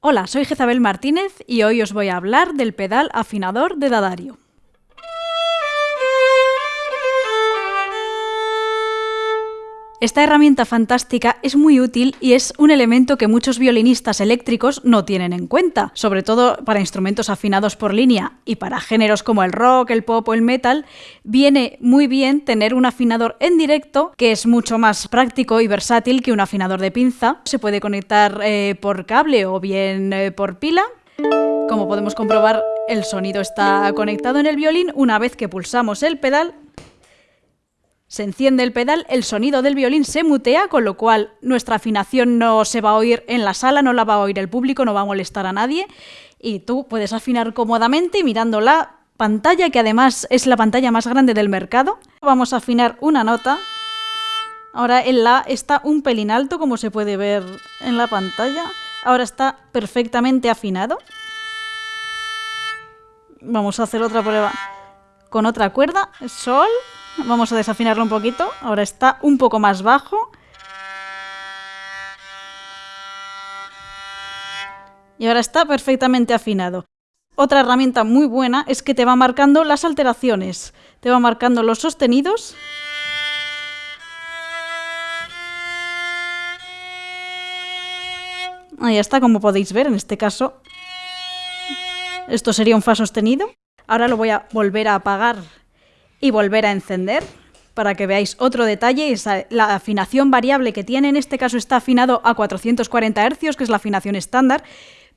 Hola, soy Jezabel Martínez y hoy os voy a hablar del pedal afinador de Dadario. Esta herramienta fantástica es muy útil y es un elemento que muchos violinistas eléctricos no tienen en cuenta, sobre todo para instrumentos afinados por línea y para géneros como el rock, el pop o el metal, viene muy bien tener un afinador en directo que es mucho más práctico y versátil que un afinador de pinza. Se puede conectar eh, por cable o bien eh, por pila. Como podemos comprobar, el sonido está conectado en el violín. Una vez que pulsamos el pedal, se enciende el pedal, el sonido del violín se mutea, con lo cual nuestra afinación no se va a oír en la sala, no la va a oír el público, no va a molestar a nadie. Y tú puedes afinar cómodamente mirando la pantalla, que además es la pantalla más grande del mercado. Vamos a afinar una nota. Ahora el La está un pelín alto, como se puede ver en la pantalla. Ahora está perfectamente afinado. Vamos a hacer otra prueba con otra cuerda. Sol. Vamos a desafinarlo un poquito. Ahora está un poco más bajo. Y ahora está perfectamente afinado. Otra herramienta muy buena es que te va marcando las alteraciones. Te va marcando los sostenidos. Ahí está, como podéis ver, en este caso. Esto sería un Fa sostenido. Ahora lo voy a volver a apagar y volver a encender para que veáis otro detalle, es la afinación variable que tiene, en este caso está afinado a 440 Hz, que es la afinación estándar,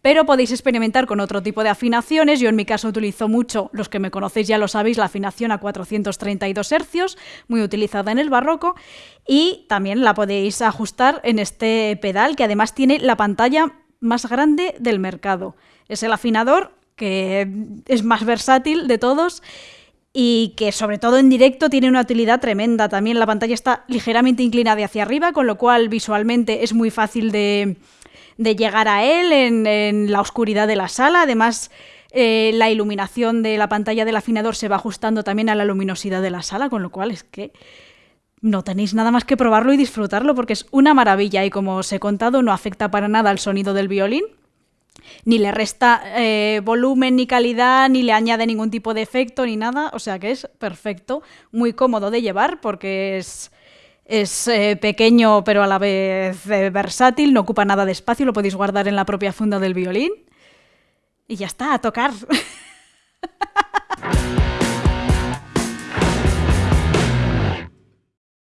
pero podéis experimentar con otro tipo de afinaciones. Yo en mi caso utilizo mucho, los que me conocéis ya lo sabéis, la afinación a 432 Hz, muy utilizada en el barroco, y también la podéis ajustar en este pedal, que además tiene la pantalla más grande del mercado. Es el afinador que es más versátil de todos y que sobre todo en directo tiene una utilidad tremenda. También la pantalla está ligeramente inclinada hacia arriba, con lo cual visualmente es muy fácil de, llegar a él en, la oscuridad de la sala. Además, eh, la iluminación de la pantalla del afinador se va ajustando también a la luminosidad de la sala, con lo cual es que no tenéis nada más que probarlo y disfrutarlo porque es una maravilla y como os he contado no afecta para nada al sonido del violín ni le resta eh, volumen ni calidad, ni le añade ningún tipo de efecto ni nada, o sea que es perfecto, muy cómodo de llevar porque es, es eh, pequeño pero a la vez eh, versátil, no ocupa nada de espacio, lo podéis guardar en la propia funda del violín y ya está, a tocar.